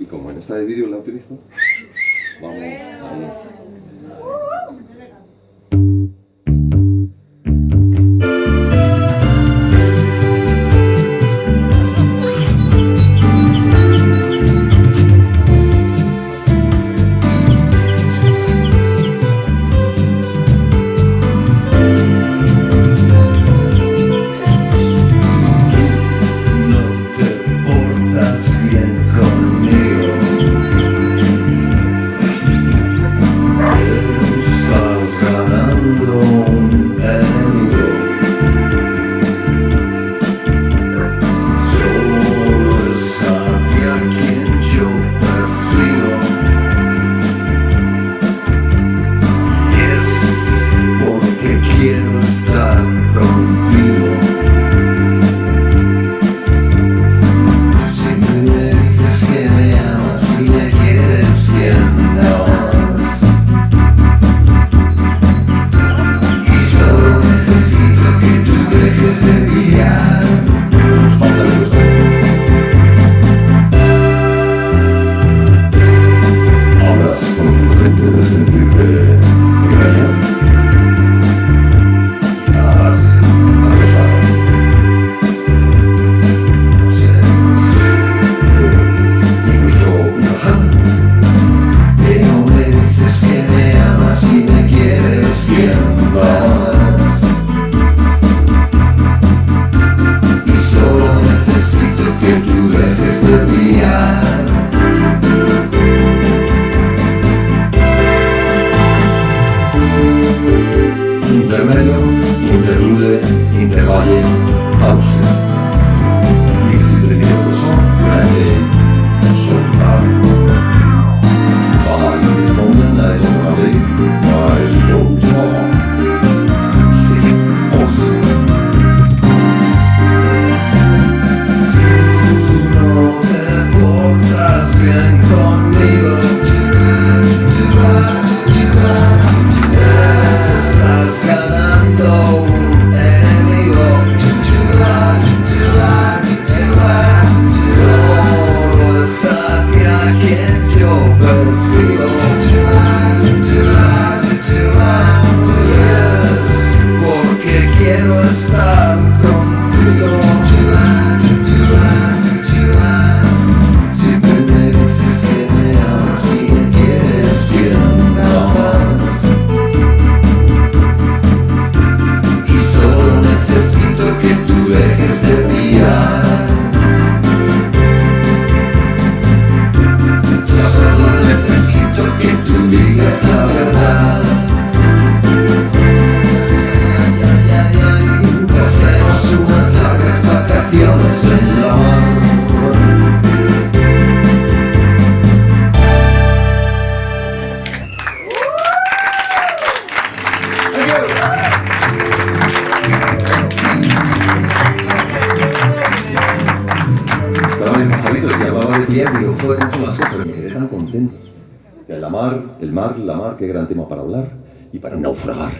Y como en esta de vídeo la utilizo, vamos, vamos. necesito que tú dejes de guiar Intermedio, interlude, intervalle, pausa. me. Javitos, ya va a haber día, digo, joder, cosas, me contento. De la mar, el mar, la mar, qué gran tema para hablar y para naufragar.